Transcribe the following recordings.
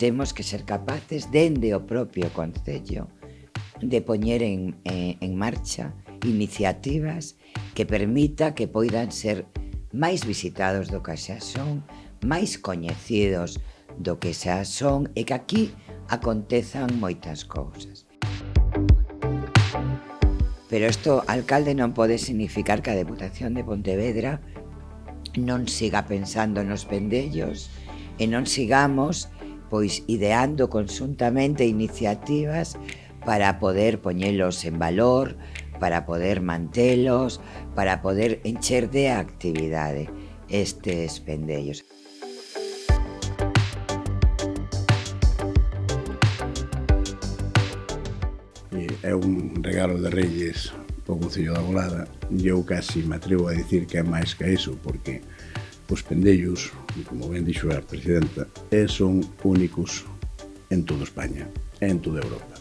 temos que ser capaces dende o propio Concello de poñer en, en, en marcha iniciativas que permita que poidan ser máis visitados do que xa son, máis coñecidos do que xa son e que aquí acontezan moitas cousas. Pero isto, alcalde, non pode significar que a Deputación de Pontevedra non siga pensando nos pendellos e non sigamos pois ideando consuntamente iniciativas para poder poñelos en valor, para poder mantelos, para poder encher de actividade estes pendellos. Eh, é un regalo de Reyes o Concello da Volada e eu casi me atrevo a dicir que é máis que iso, porque Os pendellos, como ben dixo a presidenta, son únicos en toda España, en toda Europa.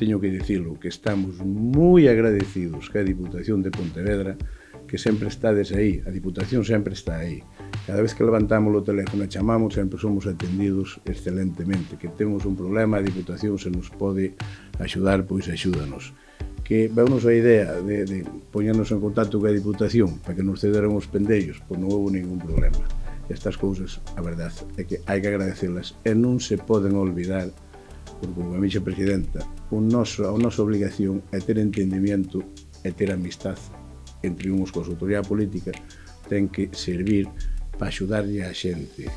Teño que dicilo que estamos moi agradecidos que a Diputación de Pontevedra que sempre estades aí, a Diputación sempre está aí. Cada vez que levantamos o teléfono e chamamos, sempre somos atendidos excelentemente. Que temos un problema, a Diputación se nos pode axudar, pois axúdanos que veunos a idea de, de poñernos en contacto coa Diputación para que nos cederan os pendellos, pois non houve ningún problema. Estas cousas, a verdade, é que hai que agradecerlas e non se poden olvidar porque como a mixa presidenta, un noso, a nosa obligación é ter entendimiento e ter amistad entre uns coa autoridade política ten que servir para axudarlle a xente